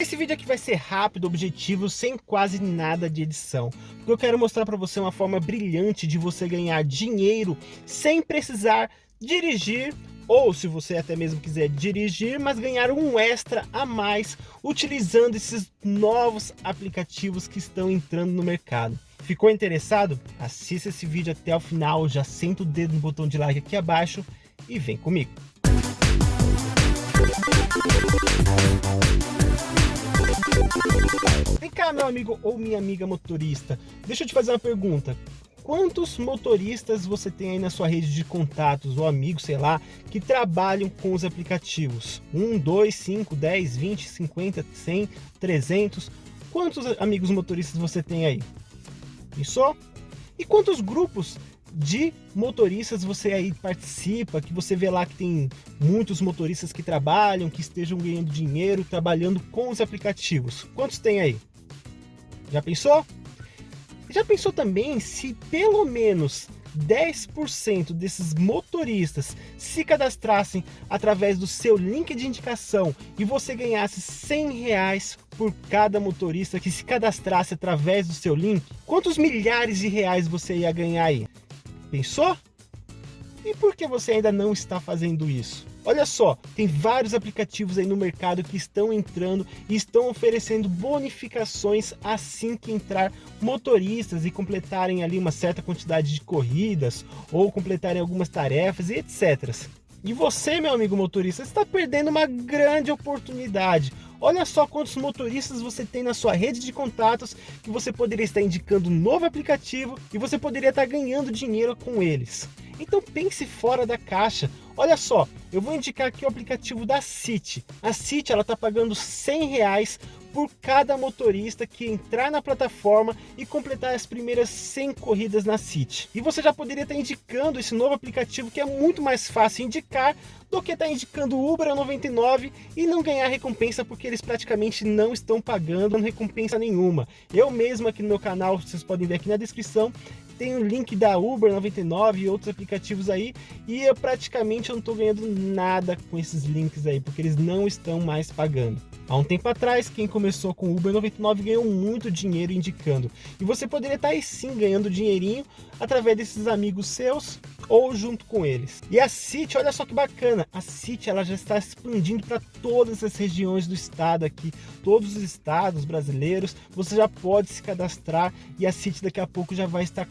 Esse vídeo aqui vai ser rápido, objetivo, sem quase nada de edição. Porque eu quero mostrar para você uma forma brilhante de você ganhar dinheiro sem precisar dirigir ou se você até mesmo quiser dirigir, mas ganhar um extra a mais utilizando esses novos aplicativos que estão entrando no mercado. Ficou interessado? Assista esse vídeo até o final, já senta o dedo no botão de like aqui abaixo e vem comigo. Vem cá, meu amigo ou minha amiga motorista. Deixa eu te fazer uma pergunta. Quantos motoristas você tem aí na sua rede de contatos ou amigos, sei lá, que trabalham com os aplicativos? 1, 2, 5, 10, 20, 50, 100, 300? Quantos amigos motoristas você tem aí? Pensou? E quantos grupos de motoristas você aí participa, que você vê lá que tem muitos motoristas que trabalham, que estejam ganhando dinheiro, trabalhando com os aplicativos. Quantos tem aí? Já pensou? Já pensou também se pelo menos 10% desses motoristas se cadastrassem através do seu link de indicação e você ganhasse 100 reais por cada motorista que se cadastrasse através do seu link, quantos milhares de reais você ia ganhar aí? Pensou? E por que você ainda não está fazendo isso? Olha só, tem vários aplicativos aí no mercado que estão entrando e estão oferecendo bonificações assim que entrar motoristas e completarem ali uma certa quantidade de corridas ou completarem algumas tarefas e etc. E você, meu amigo motorista, está perdendo uma grande oportunidade. Olha só quantos motoristas você tem na sua rede de contatos que você poderia estar indicando um novo aplicativo e você poderia estar ganhando dinheiro com eles. Então pense fora da caixa. Olha só, eu vou indicar aqui o aplicativo da City. A City está pagando 100 reais por cada motorista que entrar na plataforma e completar as primeiras 100 corridas na City. E você já poderia estar indicando esse novo aplicativo que é muito mais fácil indicar do que estar indicando Uber a 99 e não ganhar recompensa porque eles praticamente não estão pagando recompensa nenhuma. Eu mesmo aqui no meu canal, vocês podem ver aqui na descrição, tem o link da Uber 99 e outros aplicativos aí e eu praticamente não estou ganhando nada com esses links aí, porque eles não estão mais pagando. Há um tempo atrás, quem começou com Uber 99 ganhou muito dinheiro indicando. E você poderia estar aí sim ganhando dinheirinho através desses amigos seus ou junto com eles. E a City, olha só que bacana, a City ela já está expandindo para todas as regiões do estado aqui, todos os estados brasileiros, você já pode se cadastrar e a City daqui a pouco já vai estar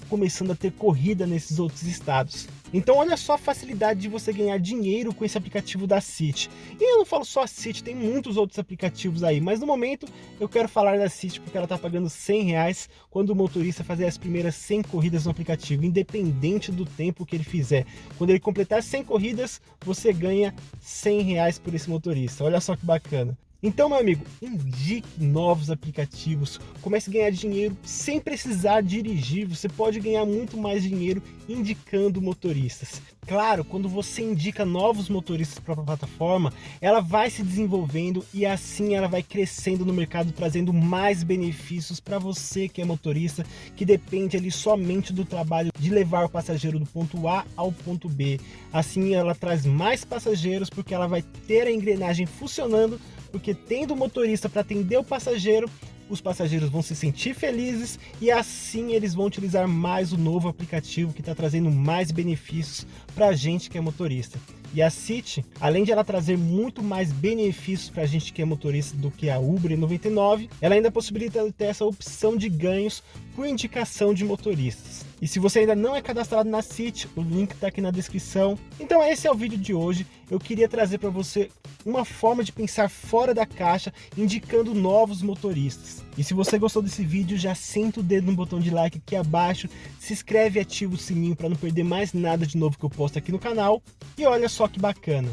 a ter corrida nesses outros estados. Então olha só a facilidade de você ganhar dinheiro com esse aplicativo da City. E eu não falo só a City, tem muitos outros aplicativos aí, mas no momento eu quero falar da City porque ela está pagando 100 reais quando o motorista fazer as primeiras 100 corridas no aplicativo, independente do tempo que ele fizer. Quando ele completar 100 corridas, você ganha 100 reais por esse motorista. Olha só que bacana. Então, meu amigo, indique novos aplicativos, comece a ganhar dinheiro sem precisar dirigir, você pode ganhar muito mais dinheiro indicando motoristas. Claro, quando você indica novos motoristas para a plataforma, ela vai se desenvolvendo e assim ela vai crescendo no mercado, trazendo mais benefícios para você que é motorista, que depende ali somente do trabalho de levar o passageiro do ponto A ao ponto B. Assim ela traz mais passageiros porque ela vai ter a engrenagem funcionando porque tendo motorista para atender o passageiro, os passageiros vão se sentir felizes e assim eles vão utilizar mais o novo aplicativo que está trazendo mais benefícios para a gente que é motorista. E a City, além de ela trazer muito mais benefícios para a gente que é motorista do que a Uber 99, ela ainda possibilita ter essa opção de ganhos por indicação de motoristas. E se você ainda não é cadastrado na City, o link está aqui na descrição. Então esse é o vídeo de hoje. Eu queria trazer para você uma forma de pensar fora da caixa, indicando novos motoristas. E se você gostou desse vídeo, já senta o dedo no botão de like aqui abaixo, se inscreve e ativa o sininho para não perder mais nada de novo que eu posto aqui no canal. E olha só que bacana,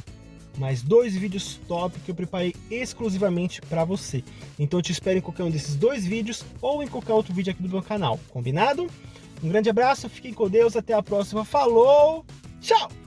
mais dois vídeos top que eu preparei exclusivamente para você. Então eu te espero em qualquer um desses dois vídeos ou em qualquer outro vídeo aqui do meu canal, combinado? Um grande abraço, fiquem com Deus, até a próxima, falou, tchau!